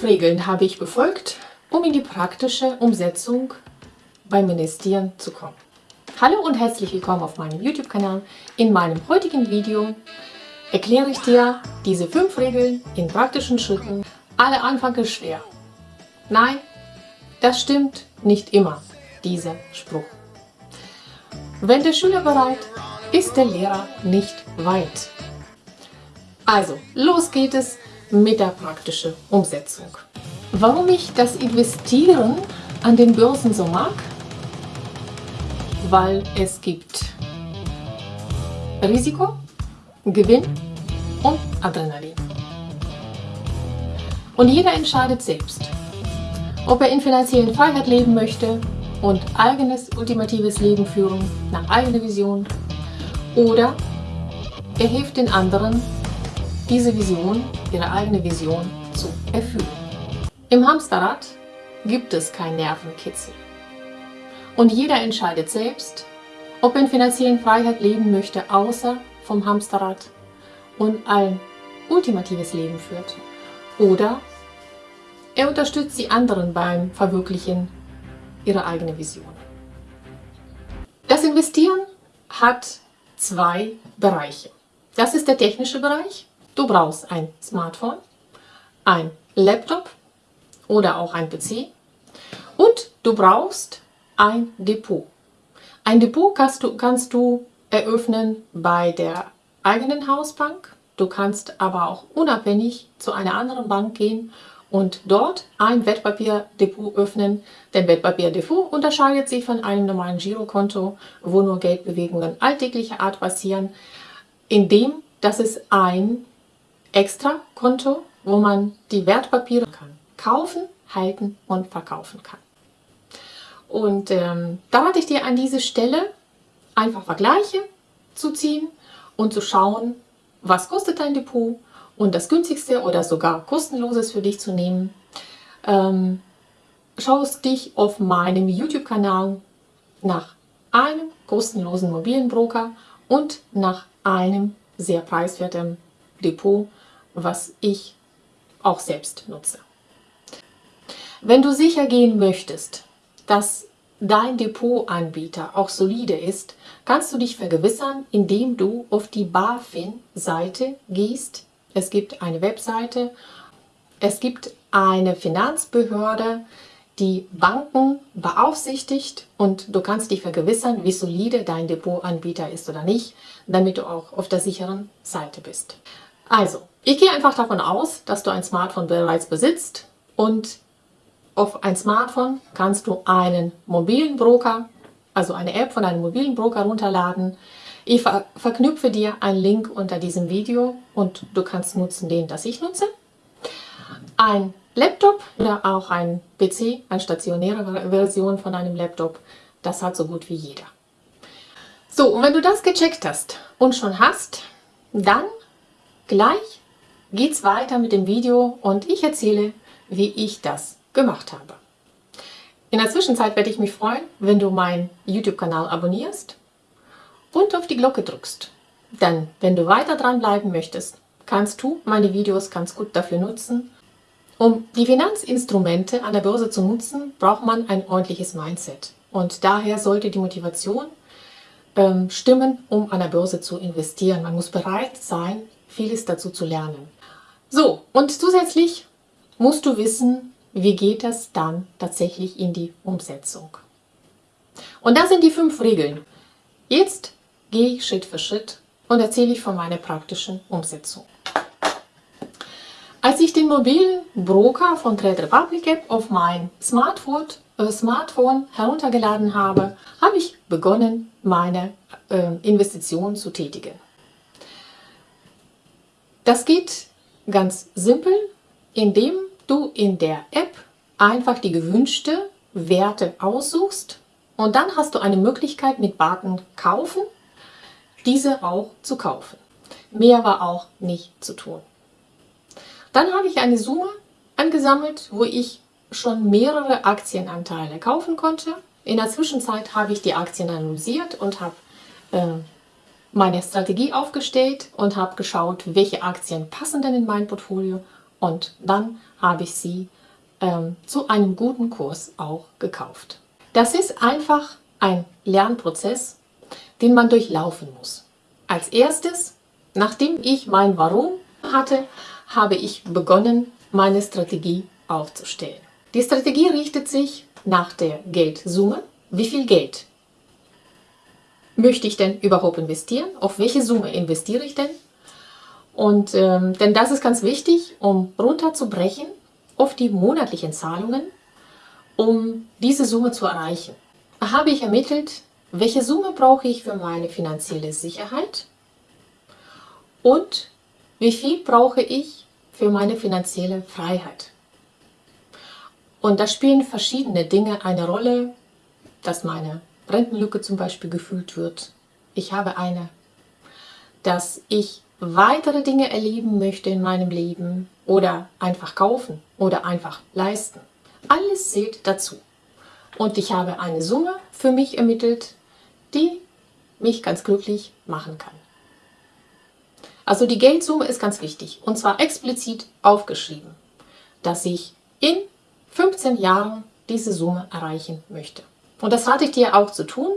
fünf Regeln habe ich befolgt, um in die praktische Umsetzung beim Investieren zu kommen. Hallo und herzlich willkommen auf meinem YouTube-Kanal. In meinem heutigen Video erkläre ich dir diese fünf Regeln in praktischen Schritten. Alle Anfang ist schwer. Nein, das stimmt nicht immer, dieser Spruch. Wenn der Schüler bereit, ist der Lehrer nicht weit. Also, los geht es praktischen Umsetzung. Warum ich das Investieren an den Börsen so mag? Weil es gibt Risiko, Gewinn und Adrenalin. Und jeder entscheidet selbst, ob er in finanziellen Freiheit leben möchte und eigenes ultimatives Leben führen nach eigener Vision oder er hilft den anderen diese Vision, ihre eigene Vision zu erfüllen. Im Hamsterrad gibt es kein Nervenkitzel. Und jeder entscheidet selbst, ob er in finanziellen Freiheit leben möchte, außer vom Hamsterrad und ein ultimatives Leben führt. Oder er unterstützt die anderen beim Verwirklichen ihrer eigenen Vision. Das Investieren hat zwei Bereiche. Das ist der technische Bereich Du brauchst ein Smartphone, ein Laptop oder auch ein PC und du brauchst ein Depot. Ein Depot kannst du, kannst du eröffnen bei der eigenen Hausbank. Du kannst aber auch unabhängig zu einer anderen Bank gehen und dort ein Wertpapierdepot öffnen. Denn Wertpapierdepot unterscheidet sich von einem normalen Girokonto, wo nur Geldbewegungen alltäglicher Art passieren, indem dass es ein extra Konto, wo man die Wertpapiere kann. kaufen, halten und verkaufen kann. Und ähm, da rate ich dir an dieser Stelle einfach Vergleiche zu ziehen und zu schauen, was kostet dein Depot und das günstigste oder sogar kostenloses für dich zu nehmen. Ähm, schaust dich auf meinem YouTube-Kanal nach einem kostenlosen mobilen Broker und nach einem sehr preiswerten Depot was ich auch selbst nutze. Wenn du sicher gehen möchtest, dass dein Depotanbieter auch solide ist, kannst du dich vergewissern, indem du auf die BaFin-Seite gehst. Es gibt eine Webseite, es gibt eine Finanzbehörde, die Banken beaufsichtigt und du kannst dich vergewissern, wie solide dein Depotanbieter ist oder nicht, damit du auch auf der sicheren Seite bist. Also, ich gehe einfach davon aus, dass du ein Smartphone bereits besitzt und auf ein Smartphone kannst du einen mobilen Broker, also eine App von einem mobilen Broker runterladen. Ich ver verknüpfe dir einen Link unter diesem Video und du kannst nutzen den, das ich nutze. Ein Laptop oder auch ein PC, eine stationäre Version von einem Laptop, das hat so gut wie jeder. So, und wenn du das gecheckt hast und schon hast, dann Gleich geht's weiter mit dem Video und ich erzähle, wie ich das gemacht habe. In der Zwischenzeit werde ich mich freuen, wenn du meinen YouTube-Kanal abonnierst und auf die Glocke drückst. Denn wenn du weiter dranbleiben möchtest, kannst du meine Videos ganz gut dafür nutzen. Um die Finanzinstrumente an der Börse zu nutzen, braucht man ein ordentliches Mindset. Und daher sollte die Motivation ähm, stimmen, um an der Börse zu investieren. Man muss bereit sein, vieles dazu zu lernen. So, und zusätzlich musst du wissen, wie geht das dann tatsächlich in die Umsetzung. Und das sind die fünf Regeln. Jetzt gehe ich Schritt für Schritt und erzähle ich von meiner praktischen Umsetzung. Als ich den mobilen Broker von Trade Republic App auf mein Smartphone, äh, Smartphone heruntergeladen habe, habe ich begonnen, meine äh, Investitionen zu tätigen. Das geht ganz simpel, indem du in der App einfach die gewünschte Werte aussuchst und dann hast du eine Möglichkeit mit Button kaufen, diese auch zu kaufen. Mehr war auch nicht zu tun. Dann habe ich eine Summe angesammelt, wo ich schon mehrere Aktienanteile kaufen konnte. In der Zwischenzeit habe ich die Aktien analysiert und habe äh, meine Strategie aufgestellt und habe geschaut, welche Aktien passen denn in mein Portfolio und dann habe ich sie ähm, zu einem guten Kurs auch gekauft. Das ist einfach ein Lernprozess, den man durchlaufen muss. Als erstes, nachdem ich mein Warum hatte, habe ich begonnen, meine Strategie aufzustellen. Die Strategie richtet sich nach der Geldsumme. Wie viel Geld möchte ich denn überhaupt investieren? Auf welche Summe investiere ich denn? Und ähm, denn das ist ganz wichtig, um runterzubrechen auf die monatlichen Zahlungen, um diese Summe zu erreichen. Habe ich ermittelt, welche Summe brauche ich für meine finanzielle Sicherheit und wie viel brauche ich für meine finanzielle Freiheit. Und da spielen verschiedene Dinge eine Rolle, dass meine Rentenlücke zum Beispiel gefüllt wird. Ich habe eine, dass ich weitere Dinge erleben möchte in meinem Leben oder einfach kaufen oder einfach leisten. Alles zählt dazu. Und ich habe eine Summe für mich ermittelt, die mich ganz glücklich machen kann. Also die Geldsumme ist ganz wichtig und zwar explizit aufgeschrieben, dass ich in 15 Jahren diese Summe erreichen möchte. Und das rate ich dir auch zu tun.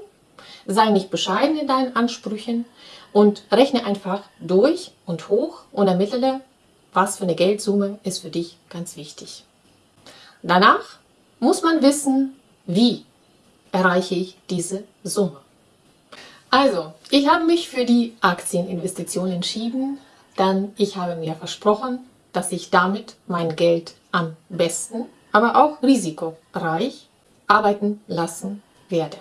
Sei nicht bescheiden in deinen Ansprüchen und rechne einfach durch und hoch und ermittle, was für eine Geldsumme ist für dich ganz wichtig. Danach muss man wissen, wie erreiche ich diese Summe. Also, ich habe mich für die Aktieninvestition entschieden, denn ich habe mir versprochen, dass ich damit mein Geld am besten, aber auch risikoreich arbeiten lassen werde.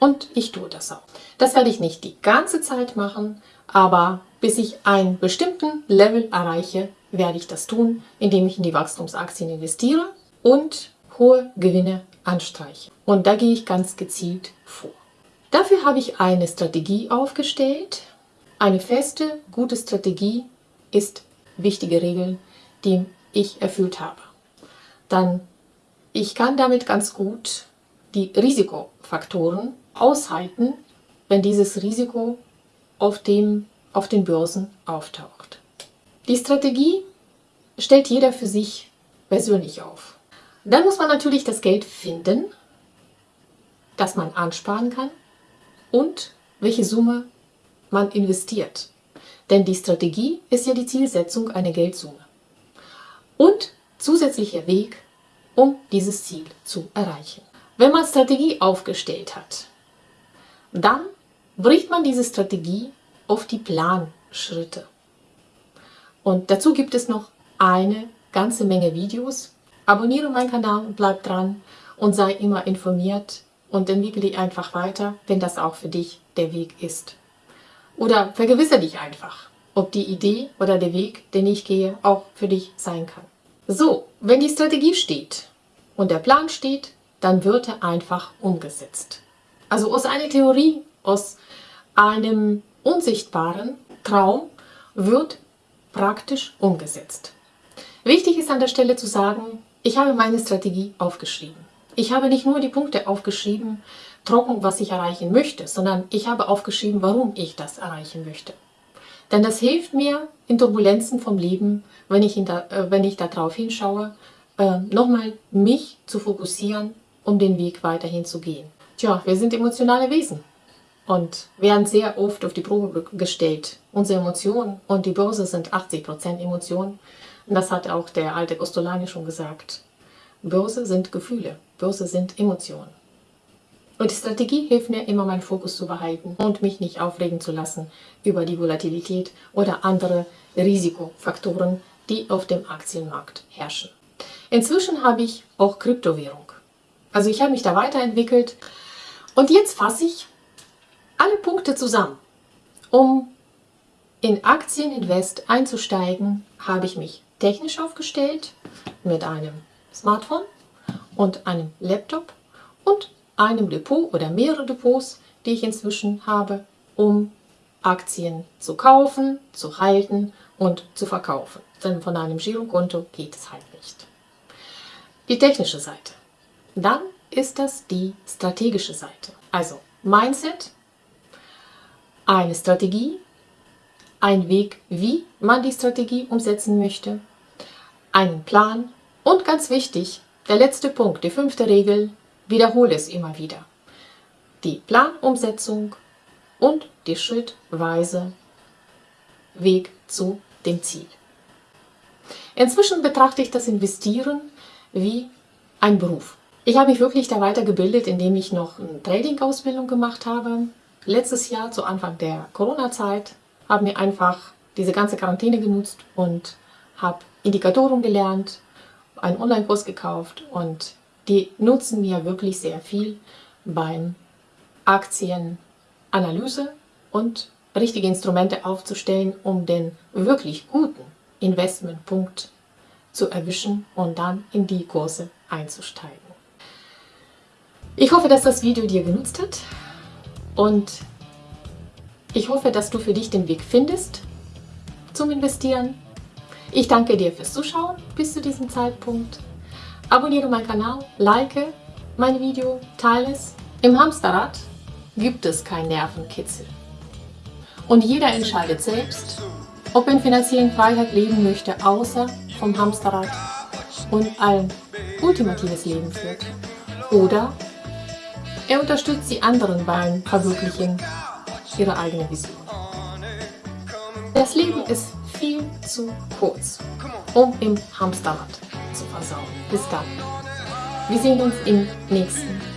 Und ich tue das auch. Das werde ich nicht die ganze Zeit machen, aber bis ich einen bestimmten Level erreiche, werde ich das tun, indem ich in die Wachstumsaktien investiere und hohe Gewinne anstreiche. Und da gehe ich ganz gezielt vor. Dafür habe ich eine Strategie aufgestellt. Eine feste, gute Strategie ist wichtige Regeln, die ich erfüllt habe. Dann, ich kann damit ganz gut die Risikofaktoren aushalten, wenn dieses Risiko auf, dem, auf den Börsen auftaucht. Die Strategie stellt jeder für sich persönlich auf. Dann muss man natürlich das Geld finden, das man ansparen kann und welche Summe man investiert. Denn die Strategie ist ja die Zielsetzung einer Geldsumme. Und zusätzlicher Weg, um dieses Ziel zu erreichen. Wenn man Strategie aufgestellt hat, dann bricht man diese Strategie auf die Planschritte. Und dazu gibt es noch eine ganze Menge Videos. Abonniere meinen Kanal und bleib dran und sei immer informiert und entwickle dich einfach weiter, wenn das auch für dich der Weg ist. Oder vergewissere dich einfach, ob die Idee oder der Weg, den ich gehe, auch für dich sein kann. So, wenn die Strategie steht und der Plan steht, dann wird er einfach umgesetzt. Also aus einer Theorie, aus einem unsichtbaren Traum wird praktisch umgesetzt. Wichtig ist an der Stelle zu sagen, ich habe meine Strategie aufgeschrieben. Ich habe nicht nur die Punkte aufgeschrieben, trocken, was ich erreichen möchte, sondern ich habe aufgeschrieben, warum ich das erreichen möchte. Denn das hilft mir in Turbulenzen vom Leben, wenn ich, da, äh, wenn ich darauf hinschaue, äh, nochmal mich zu fokussieren, um den Weg weiterhin zu gehen. Tja, wir sind emotionale Wesen und werden sehr oft auf die Probe gestellt. Unsere Emotionen und die Börse sind 80% Emotionen. Das hat auch der alte Costolani schon gesagt. Börse sind Gefühle, Börse sind Emotionen. Und die Strategie hilft mir immer, meinen Fokus zu behalten und mich nicht aufregen zu lassen über die Volatilität oder andere Risikofaktoren, die auf dem Aktienmarkt herrschen. Inzwischen habe ich auch Kryptowährung. Also ich habe mich da weiterentwickelt und jetzt fasse ich alle Punkte zusammen. Um in Aktieninvest einzusteigen, habe ich mich technisch aufgestellt mit einem Smartphone und einem Laptop und einem Depot oder mehrere Depots, die ich inzwischen habe, um Aktien zu kaufen, zu halten und zu verkaufen. Denn von einem Girokonto geht es halt nicht. Die technische Seite. Dann ist das die strategische Seite. Also Mindset, eine Strategie, ein Weg, wie man die Strategie umsetzen möchte, einen Plan Und ganz wichtig, der letzte Punkt, die fünfte Regel, wiederhole es immer wieder. Die Planumsetzung und die schrittweise Weg zu dem Ziel. Inzwischen betrachte ich das Investieren wie ein Beruf. Ich habe mich wirklich da weitergebildet, indem ich noch eine Trading-Ausbildung gemacht habe. Letztes Jahr, zu Anfang der Corona-Zeit, habe mir einfach diese ganze Quarantäne genutzt und habe Indikatoren gelernt, einen Online-Kurs gekauft und die nutzen mir wirklich sehr viel beim Aktienanalyse und richtige Instrumente aufzustellen, um den wirklich guten Investmentpunkt zu erwischen und dann in die Kurse einzusteigen. Ich hoffe, dass das Video dir genutzt hat und ich hoffe, dass du für dich den Weg findest zum Investieren. Ich danke dir fürs Zuschauen bis zu diesem Zeitpunkt. Abonniere meinen Kanal, like mein Video, teile es. Im Hamsterrad gibt es kein Nervenkitzel. Und jeder entscheidet selbst, ob er in finanziellen Freiheit leben möchte, außer vom Hamsterrad und ein ultimatives Leben führt. Oder er unterstützt die anderen beim Verwirklichen ihrer eigenen Vision. Das Leben ist viel zu kurz, um im Hamsterrad. Bis dann. Wir sehen uns im nächsten